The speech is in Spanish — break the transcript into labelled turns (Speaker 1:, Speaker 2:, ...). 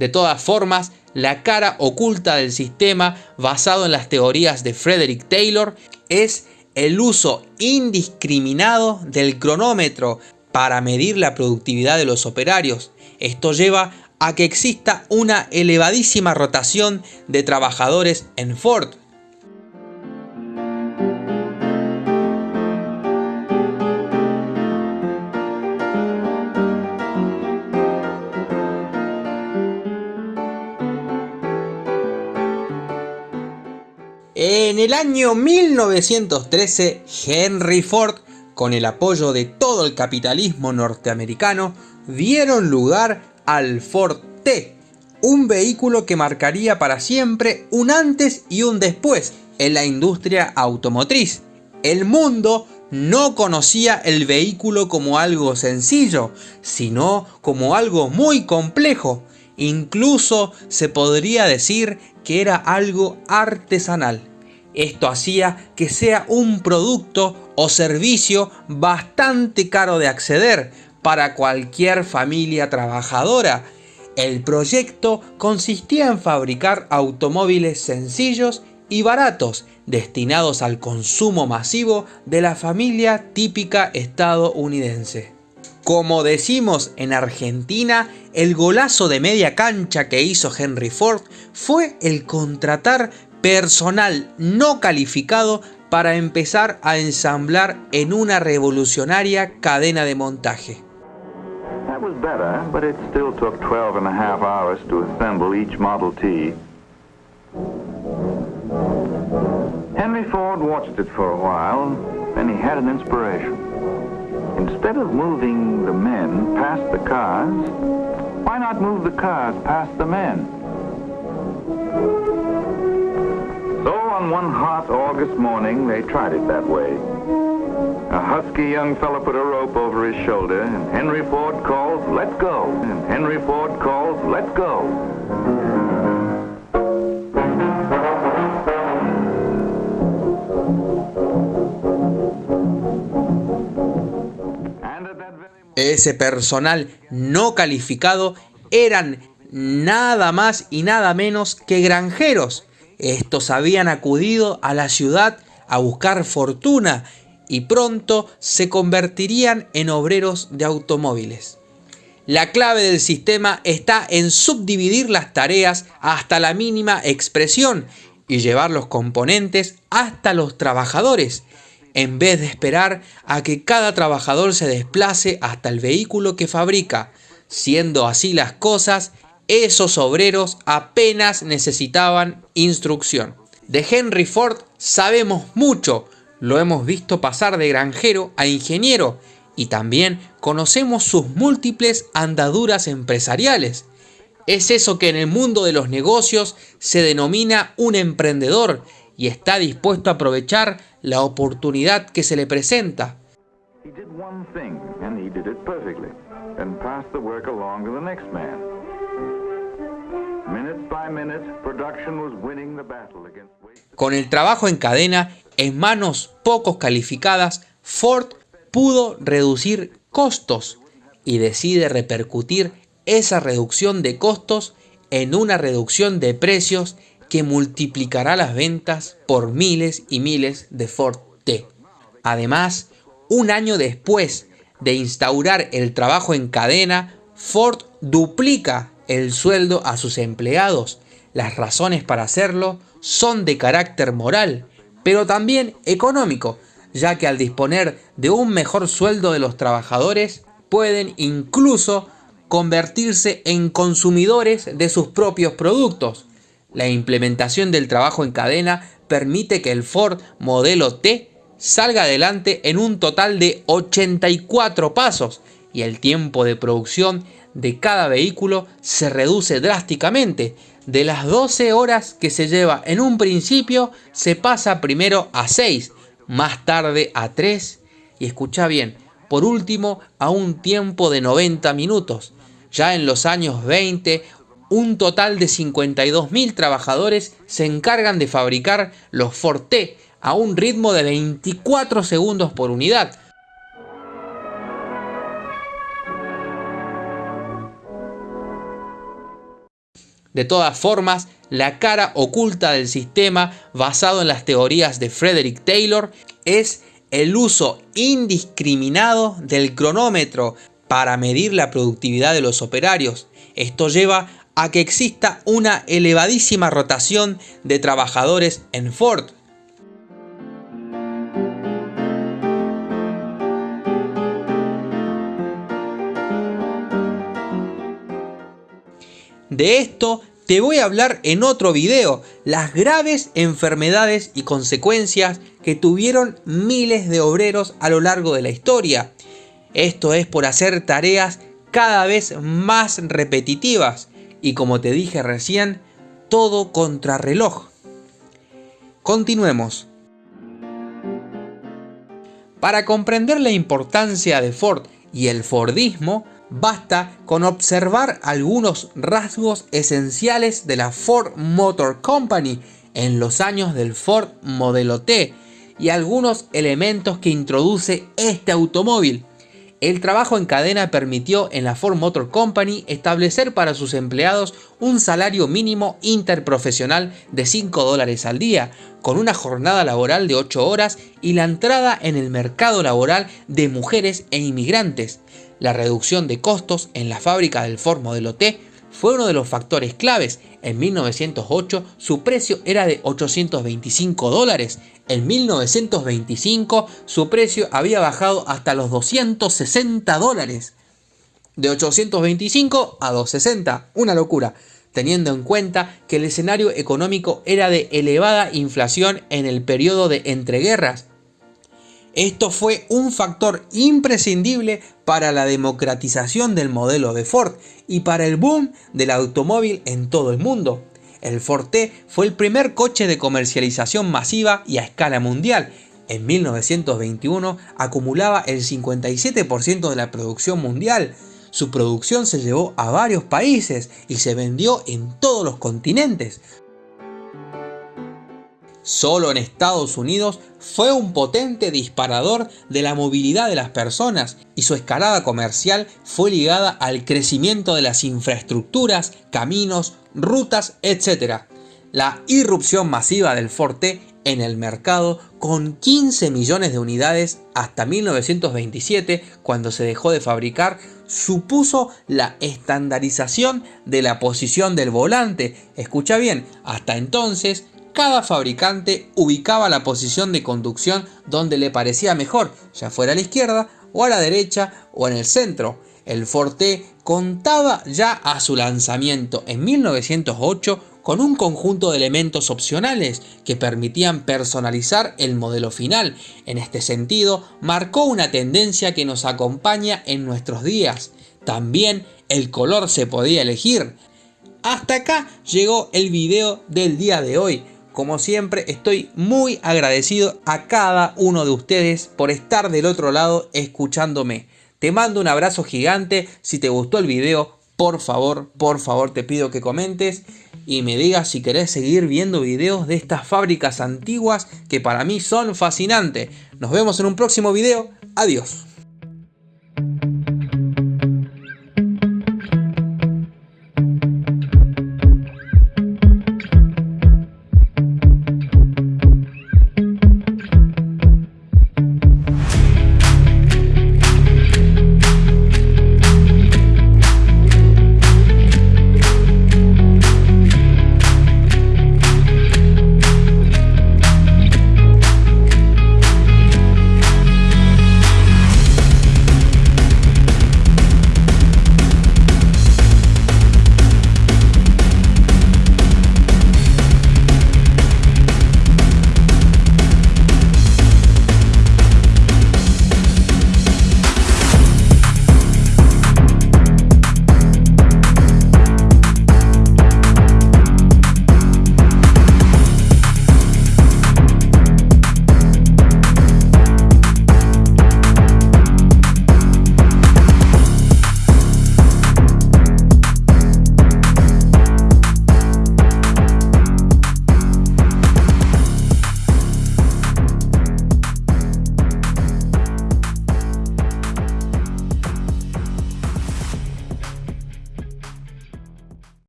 Speaker 1: De todas formas, la cara oculta del sistema basado en las teorías de Frederick Taylor es el uso indiscriminado del cronómetro para medir la productividad de los operarios. Esto lleva a que exista una elevadísima rotación de trabajadores en Ford, el año 1913, Henry Ford, con el apoyo de todo el capitalismo norteamericano, dieron lugar al Ford T, un vehículo que marcaría para siempre un antes y un después en la industria automotriz. El mundo no conocía el vehículo como algo sencillo, sino como algo muy complejo. Incluso se podría decir que era algo artesanal. Esto hacía que sea un producto o servicio bastante caro de acceder para cualquier familia trabajadora. El proyecto consistía en fabricar automóviles sencillos y baratos destinados al consumo masivo de la familia típica estadounidense. Como decimos en Argentina, el golazo de media cancha que hizo Henry Ford fue el contratar personal no calificado para empezar a ensamblar en una revolucionaria cadena de montaje.
Speaker 2: That was better, but it still took 12 and a half hours to assemble each Model T. Henry Ford watched it for a while, then he had an inspiration. Instead of moving the men past the cars, why not move the cars past the men? On one hot August morning, they tried it that way. A husky young fellow put a rope over his shoulder, and Henry Ford calls, let's go. And Henry Ford calls, let's go.
Speaker 1: Ese personal no calificado eran nada más y nada menos que granjeros estos habían acudido a la ciudad a buscar fortuna y pronto se convertirían en obreros de automóviles. La clave del sistema está en subdividir las tareas hasta la mínima expresión y llevar los componentes hasta los trabajadores, en vez de esperar a que cada trabajador se desplace hasta el vehículo que fabrica. Siendo así las cosas, esos obreros apenas necesitaban instrucción. De Henry Ford sabemos mucho, lo hemos visto pasar de granjero a ingeniero y también conocemos sus múltiples andaduras empresariales. Es eso que en el mundo de los negocios se denomina un emprendedor y está dispuesto a aprovechar la oportunidad que se le presenta. Con el trabajo en cadena en manos pocos calificadas, Ford pudo reducir costos y decide repercutir esa reducción de costos en una reducción de precios que multiplicará las ventas por miles y miles de Ford T. Además, un año después de instaurar el trabajo en cadena, Ford duplica el sueldo a sus empleados. Las razones para hacerlo son de carácter moral, pero también económico, ya que al disponer de un mejor sueldo de los trabajadores, pueden incluso convertirse en consumidores de sus propios productos. La implementación del trabajo en cadena permite que el Ford modelo T salga adelante en un total de 84 pasos y el tiempo de producción de cada vehículo se reduce drásticamente. De las 12 horas que se lleva en un principio, se pasa primero a 6, más tarde a 3 y escucha bien, por último a un tiempo de 90 minutos. Ya en los años 20, un total de 52.000 trabajadores se encargan de fabricar los Forte a un ritmo de 24 segundos por unidad, De todas formas, la cara oculta del sistema basado en las teorías de Frederick Taylor es el uso indiscriminado del cronómetro para medir la productividad de los operarios. Esto lleva a que exista una elevadísima rotación de trabajadores en Ford. De esto te voy a hablar en otro video, las graves enfermedades y consecuencias que tuvieron miles de obreros a lo largo de la historia. Esto es por hacer tareas cada vez más repetitivas y como te dije recién, todo contrarreloj. Continuemos. Para comprender la importancia de Ford y el Fordismo, basta con observar algunos rasgos esenciales de la Ford Motor Company en los años del Ford Modelo T y algunos elementos que introduce este automóvil. El trabajo en cadena permitió en la Ford Motor Company establecer para sus empleados un salario mínimo interprofesional de 5 dólares al día, con una jornada laboral de 8 horas y la entrada en el mercado laboral de mujeres e inmigrantes. La reducción de costos en la fábrica del Ford Modelo T fue uno de los factores claves. En 1908 su precio era de 825 dólares. En 1925 su precio había bajado hasta los 260 dólares. De 825 a 260, una locura, teniendo en cuenta que el escenario económico era de elevada inflación en el periodo de entreguerras esto fue un factor imprescindible para la democratización del modelo de Ford y para el boom del automóvil en todo el mundo. El Ford T fue el primer coche de comercialización masiva y a escala mundial. En 1921 acumulaba el 57% de la producción mundial. Su producción se llevó a varios países y se vendió en todos los continentes. Solo en Estados Unidos fue un potente disparador de la movilidad de las personas y su escalada comercial fue ligada al crecimiento de las infraestructuras, caminos, rutas, etc. La irrupción masiva del Forte en el mercado con 15 millones de unidades hasta 1927 cuando se dejó de fabricar supuso la estandarización de la posición del volante. Escucha bien, hasta entonces cada fabricante ubicaba la posición de conducción donde le parecía mejor, ya fuera a la izquierda o a la derecha o en el centro. El Forte contaba ya a su lanzamiento en 1908 con un conjunto de elementos opcionales que permitían personalizar el modelo final. En este sentido, marcó una tendencia que nos acompaña en nuestros días. También el color se podía elegir. Hasta acá llegó el video del día de hoy. Como siempre, estoy muy agradecido a cada uno de ustedes por estar del otro lado escuchándome. Te mando un abrazo gigante. Si te gustó el video, por favor, por favor te pido que comentes y me digas si querés seguir viendo videos de estas fábricas antiguas que para mí son fascinantes. Nos vemos en un próximo video. Adiós.